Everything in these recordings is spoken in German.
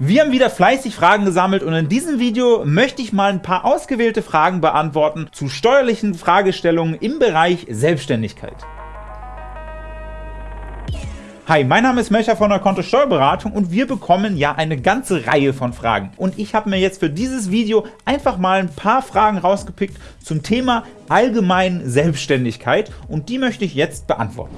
Wir haben wieder fleißig Fragen gesammelt und in diesem Video möchte ich mal ein paar ausgewählte Fragen beantworten zu steuerlichen Fragestellungen im Bereich Selbstständigkeit. Hi, mein Name ist Melcher von der Konto Steuerberatung und wir bekommen ja eine ganze Reihe von Fragen. Und ich habe mir jetzt für dieses Video einfach mal ein paar Fragen rausgepickt zum Thema allgemein Selbstständigkeit und die möchte ich jetzt beantworten.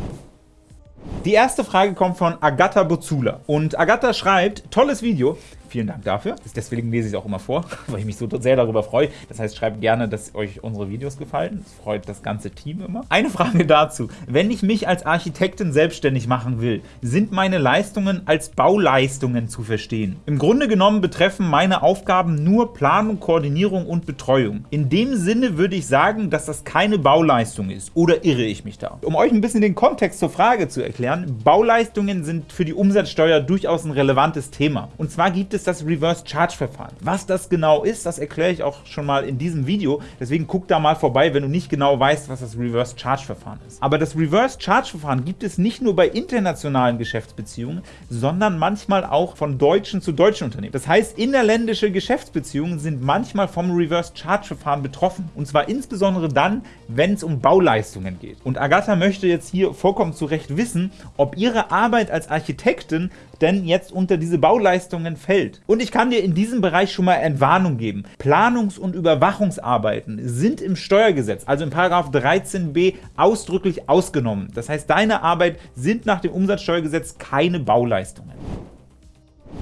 Die erste Frage kommt von Agatha Bozula. Und Agatha schreibt, tolles Video, Vielen Dank dafür. Deswegen lese ich es auch immer vor, weil ich mich so sehr darüber freue. Das heißt, schreibt gerne, dass euch unsere Videos gefallen. Das freut das ganze Team immer. Eine Frage dazu. Wenn ich mich als Architektin selbstständig machen will, sind meine Leistungen als Bauleistungen zu verstehen? Im Grunde genommen betreffen meine Aufgaben nur Planung, Koordinierung und Betreuung. In dem Sinne würde ich sagen, dass das keine Bauleistung ist. Oder irre ich mich da? Um euch ein bisschen den Kontext zur Frage zu erklären, Bauleistungen sind für die Umsatzsteuer durchaus ein relevantes Thema. Und zwar gibt es ist das Reverse Charge Verfahren. Was das genau ist, das erkläre ich auch schon mal in diesem Video, deswegen guck da mal vorbei, wenn du nicht genau weißt, was das Reverse Charge Verfahren ist. Aber das Reverse Charge Verfahren gibt es nicht nur bei internationalen Geschäftsbeziehungen, sondern manchmal auch von deutschen zu deutschen Unternehmen. Das heißt, innerländische Geschäftsbeziehungen sind manchmal vom Reverse Charge Verfahren betroffen und zwar insbesondere dann, wenn es um Bauleistungen geht. Und Agatha möchte jetzt hier vollkommen zu Recht wissen, ob ihre Arbeit als Architektin denn jetzt unter diese Bauleistungen fällt. Und ich kann dir in diesem Bereich schon mal Entwarnung geben. Planungs- und Überwachungsarbeiten sind im Steuergesetz, also im 13b, ausdrücklich ausgenommen. Das heißt, deine Arbeit sind nach dem Umsatzsteuergesetz keine Bauleistungen.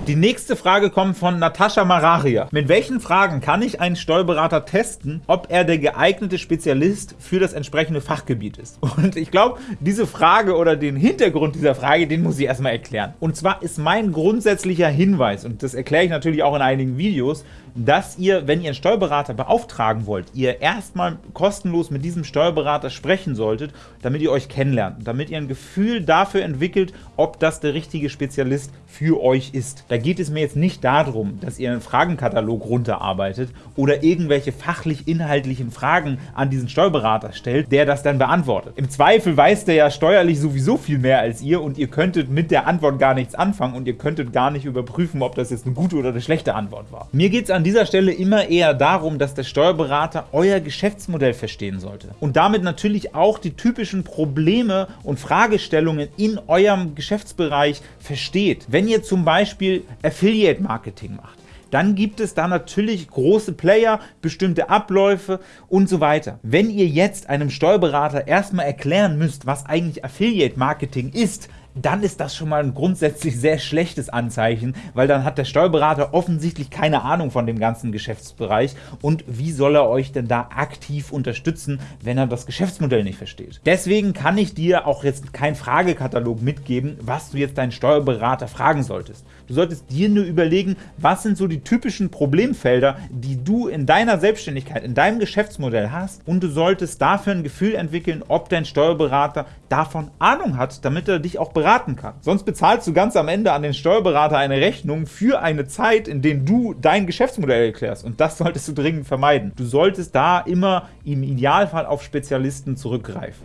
Die nächste Frage kommt von Natascha Mararia. Mit welchen Fragen kann ich einen Steuerberater testen, ob er der geeignete Spezialist für das entsprechende Fachgebiet ist? Und ich glaube, diese Frage oder den Hintergrund dieser Frage, den muss ich erstmal erklären. Und zwar ist mein grundsätzlicher Hinweis, und das erkläre ich natürlich auch in einigen Videos, dass ihr, wenn ihr einen Steuerberater beauftragen wollt, ihr erstmal kostenlos mit diesem Steuerberater sprechen solltet, damit ihr euch kennenlernt, damit ihr ein Gefühl dafür entwickelt, ob das der richtige Spezialist für euch ist. Da geht es mir jetzt nicht darum, dass ihr einen Fragenkatalog runterarbeitet oder irgendwelche fachlich-inhaltlichen Fragen an diesen Steuerberater stellt, der das dann beantwortet. Im Zweifel weiß der ja steuerlich sowieso viel mehr als ihr und ihr könntet mit der Antwort gar nichts anfangen und ihr könntet gar nicht überprüfen, ob das jetzt eine gute oder eine schlechte Antwort war. Mir geht es an dieser Stelle immer eher darum, dass der Steuerberater euer Geschäftsmodell verstehen sollte und damit natürlich auch die typischen Probleme und Fragestellungen in eurem Geschäftsbereich versteht. Wenn ihr zum Beispiel Affiliate-Marketing macht, dann gibt es da natürlich große Player, bestimmte Abläufe und so weiter. Wenn ihr jetzt einem Steuerberater erstmal erklären müsst, was eigentlich Affiliate Marketing ist, dann ist das schon mal ein grundsätzlich sehr schlechtes Anzeichen, weil dann hat der Steuerberater offensichtlich keine Ahnung von dem ganzen Geschäftsbereich und wie soll er euch denn da aktiv unterstützen, wenn er das Geschäftsmodell nicht versteht. Deswegen kann ich dir auch jetzt keinen Fragekatalog mitgeben, was du jetzt deinen Steuerberater fragen solltest. Du solltest dir nur überlegen, was sind so die typischen Problemfelder, die du in deiner Selbstständigkeit, in deinem Geschäftsmodell hast und du solltest dafür ein Gefühl entwickeln, ob dein Steuerberater davon Ahnung hat, damit er dich auch beraten kann. Sonst bezahlst du ganz am Ende an den Steuerberater eine Rechnung für eine Zeit, in der du dein Geschäftsmodell erklärst und das solltest du dringend vermeiden. Du solltest da immer im Idealfall auf Spezialisten zurückgreifen.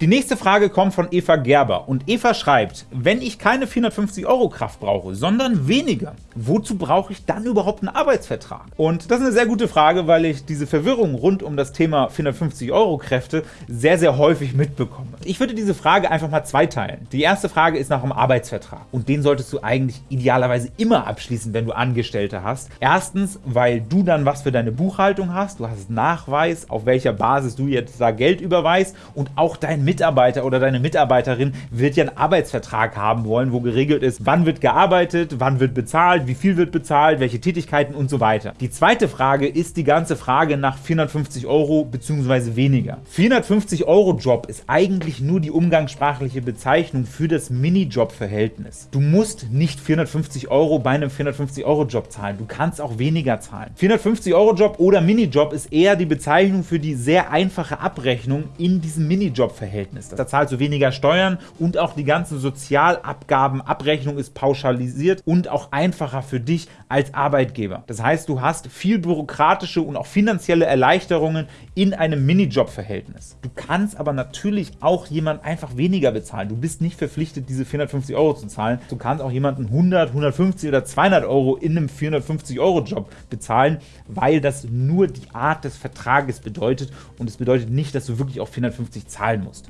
Die nächste Frage kommt von Eva Gerber und Eva schreibt, wenn ich keine 450 Euro Kraft brauche, sondern weniger, wozu brauche ich dann überhaupt einen Arbeitsvertrag? Und das ist eine sehr gute Frage, weil ich diese Verwirrung rund um das Thema 450 Euro Kräfte sehr, sehr häufig mitbekomme. Ich würde diese Frage einfach mal zweiteilen. Die erste Frage ist nach einem Arbeitsvertrag und den solltest du eigentlich idealerweise immer abschließen, wenn du Angestellte hast. Erstens, weil du dann was für deine Buchhaltung hast, du hast Nachweis, auf welcher Basis du jetzt da Geld überweist und auch dein Mitarbeiter oder deine Mitarbeiterin wird ja einen Arbeitsvertrag haben wollen, wo geregelt ist, wann wird gearbeitet, wann wird bezahlt, wie viel wird bezahlt, welche Tätigkeiten und so weiter. Die zweite Frage ist die ganze Frage nach 450 Euro bzw. weniger. 450 Euro Job ist eigentlich nur die umgangssprachliche Bezeichnung für das Minijob-Verhältnis. Du musst nicht 450 Euro bei einem 450 Euro Job zahlen, du kannst auch weniger zahlen. 450 Euro Job oder Minijob ist eher die Bezeichnung für die sehr einfache Abrechnung in diesem Minijob-Verhältnis Verhältnis. Da zahlst du weniger Steuern und auch die ganzen Sozialabgaben, Abrechnung ist pauschalisiert und auch einfacher für dich als Arbeitgeber. Das heißt, du hast viel bürokratische und auch finanzielle Erleichterungen in einem Minijob-Verhältnis. Du kannst aber natürlich auch jemand einfach weniger bezahlen. Du bist nicht verpflichtet, diese 450 Euro zu zahlen. Du kannst auch jemanden 100, 150 oder 200 Euro in einem 450-Euro-Job bezahlen, weil das nur die Art des Vertrages bedeutet und es bedeutet nicht, dass du wirklich auch 450 zahlen musst.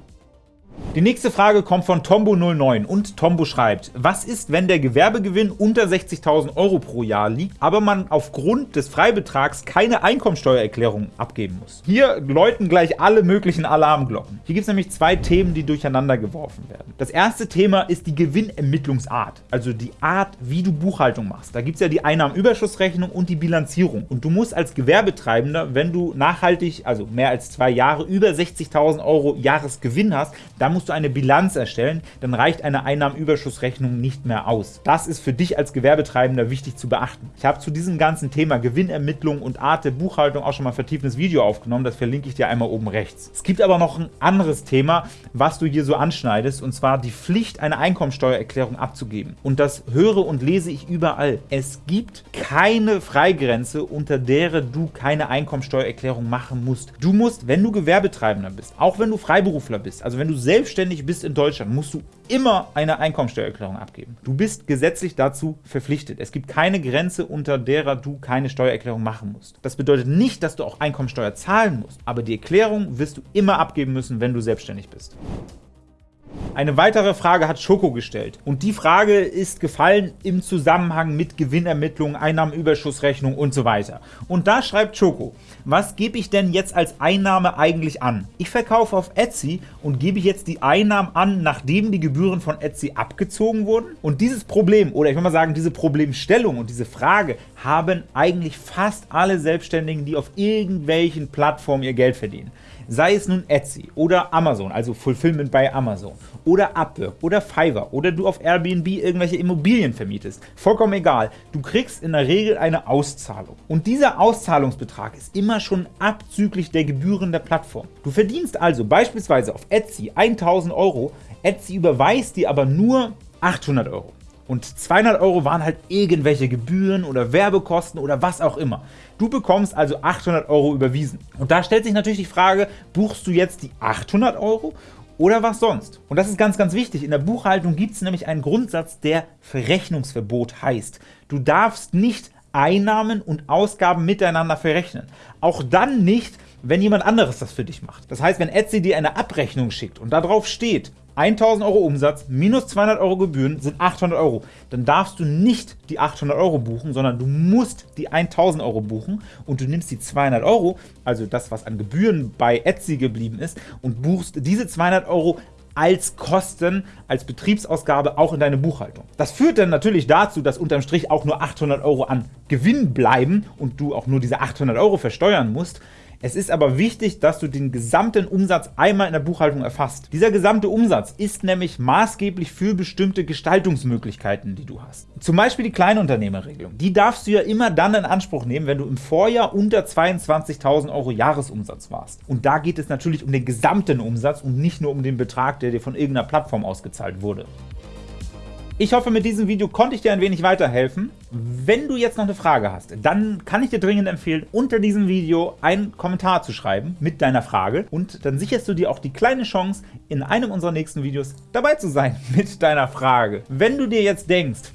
Die nächste Frage kommt von Tombo09 und Tombo schreibt, was ist, wenn der Gewerbegewinn unter 60.000 Euro pro Jahr liegt, aber man aufgrund des Freibetrags keine Einkommensteuererklärung abgeben muss? Hier läuten gleich alle möglichen Alarmglocken. Hier gibt es nämlich zwei Themen, die durcheinander geworfen werden. Das erste Thema ist die Gewinnermittlungsart, also die Art, wie du Buchhaltung machst. Da gibt es ja die Einnahmenüberschussrechnung und die Bilanzierung. Und du musst als Gewerbetreibender, wenn du nachhaltig, also mehr als zwei Jahre, über 60.000 Euro Jahresgewinn hast, dann musst du eine Bilanz erstellen, dann reicht eine Einnahmenüberschussrechnung nicht mehr aus. Das ist für dich als Gewerbetreibender wichtig zu beachten. Ich habe zu diesem ganzen Thema Gewinnermittlung und Art der Buchhaltung auch schon mal ein vertiefendes Video aufgenommen, das verlinke ich dir einmal oben rechts. Es gibt aber noch ein anderes Thema, was du hier so anschneidest, und zwar die Pflicht, eine Einkommensteuererklärung abzugeben. Und das höre und lese ich überall. Es gibt keine Freigrenze, unter der du keine Einkommensteuererklärung machen musst. Du musst, wenn du Gewerbetreibender bist, auch wenn du Freiberufler bist, also wenn du selbst selbstständig bist in Deutschland, musst du immer eine Einkommensteuererklärung abgeben. Du bist gesetzlich dazu verpflichtet. Es gibt keine Grenze, unter derer du keine Steuererklärung machen musst. Das bedeutet nicht, dass du auch Einkommensteuer zahlen musst, aber die Erklärung wirst du immer abgeben müssen, wenn du selbstständig bist. Eine weitere Frage hat Schoko gestellt und die Frage ist gefallen im Zusammenhang mit Gewinnermittlungen, Einnahmenüberschussrechnung und so weiter. Und da schreibt Schoko, was gebe ich denn jetzt als Einnahme eigentlich an? Ich verkaufe auf Etsy und gebe jetzt die Einnahmen an, nachdem die Gebühren von Etsy abgezogen wurden? Und dieses Problem, oder ich will mal sagen, diese Problemstellung und diese Frage haben eigentlich fast alle Selbstständigen, die auf irgendwelchen Plattformen ihr Geld verdienen. Sei es nun Etsy oder Amazon, also Fulfillment bei Amazon, oder Upwork oder Fiverr oder du auf Airbnb irgendwelche Immobilien vermietest. Vollkommen egal, du kriegst in der Regel eine Auszahlung. Und dieser Auszahlungsbetrag ist immer schon abzüglich der Gebühren der Plattform. Du verdienst also beispielsweise auf Etsy 1000 Euro, Etsy überweist dir aber nur 800 Euro. Und 200 Euro waren halt irgendwelche Gebühren oder Werbekosten oder was auch immer. Du bekommst also 800 Euro überwiesen. Und da stellt sich natürlich die Frage, buchst du jetzt die 800 Euro oder was sonst? Und das ist ganz, ganz wichtig. In der Buchhaltung gibt es nämlich einen Grundsatz, der Verrechnungsverbot heißt. Du darfst nicht Einnahmen und Ausgaben miteinander verrechnen. Auch dann nicht, wenn jemand anderes das für dich macht. Das heißt, wenn Etsy dir eine Abrechnung schickt und darauf steht, 1000 Euro Umsatz minus 200 Euro Gebühren sind 800 Euro. Dann darfst du nicht die 800 Euro buchen, sondern du musst die 1000 Euro buchen und du nimmst die 200 Euro, also das, was an Gebühren bei Etsy geblieben ist, und buchst diese 200 Euro als Kosten, als Betriebsausgabe auch in deine Buchhaltung. Das führt dann natürlich dazu, dass unterm Strich auch nur 800 Euro an Gewinn bleiben und du auch nur diese 800 Euro versteuern musst. Es ist aber wichtig, dass du den gesamten Umsatz einmal in der Buchhaltung erfasst. Dieser gesamte Umsatz ist nämlich maßgeblich für bestimmte Gestaltungsmöglichkeiten, die du hast. Zum Beispiel die Kleinunternehmerregelung. Die darfst du ja immer dann in Anspruch nehmen, wenn du im Vorjahr unter 22.000 Euro Jahresumsatz warst. Und da geht es natürlich um den gesamten Umsatz und nicht nur um den Betrag, der dir von irgendeiner Plattform ausgezahlt wurde. Ich hoffe, mit diesem Video konnte ich dir ein wenig weiterhelfen. Wenn du jetzt noch eine Frage hast, dann kann ich dir dringend empfehlen, unter diesem Video einen Kommentar zu schreiben mit deiner Frage und dann sicherst du dir auch die kleine Chance, in einem unserer nächsten Videos dabei zu sein mit deiner Frage. Wenn du dir jetzt denkst,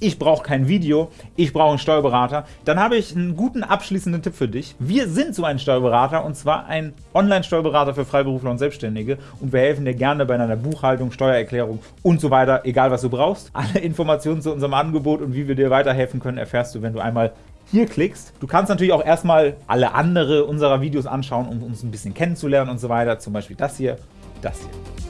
ich brauche kein Video, ich brauche einen Steuerberater, dann habe ich einen guten abschließenden Tipp für dich. Wir sind so ein Steuerberater und zwar ein Online-Steuerberater für Freiberufler und Selbstständige und wir helfen dir gerne bei deiner Buchhaltung, Steuererklärung und so weiter, egal was du brauchst. Alle Informationen zu unserem Angebot und wie wir dir weiterhelfen können, erfährst du, wenn du einmal hier klickst. Du kannst natürlich auch erstmal alle andere unserer Videos anschauen, um uns ein bisschen kennenzulernen und so weiter, zum Beispiel das hier, das hier.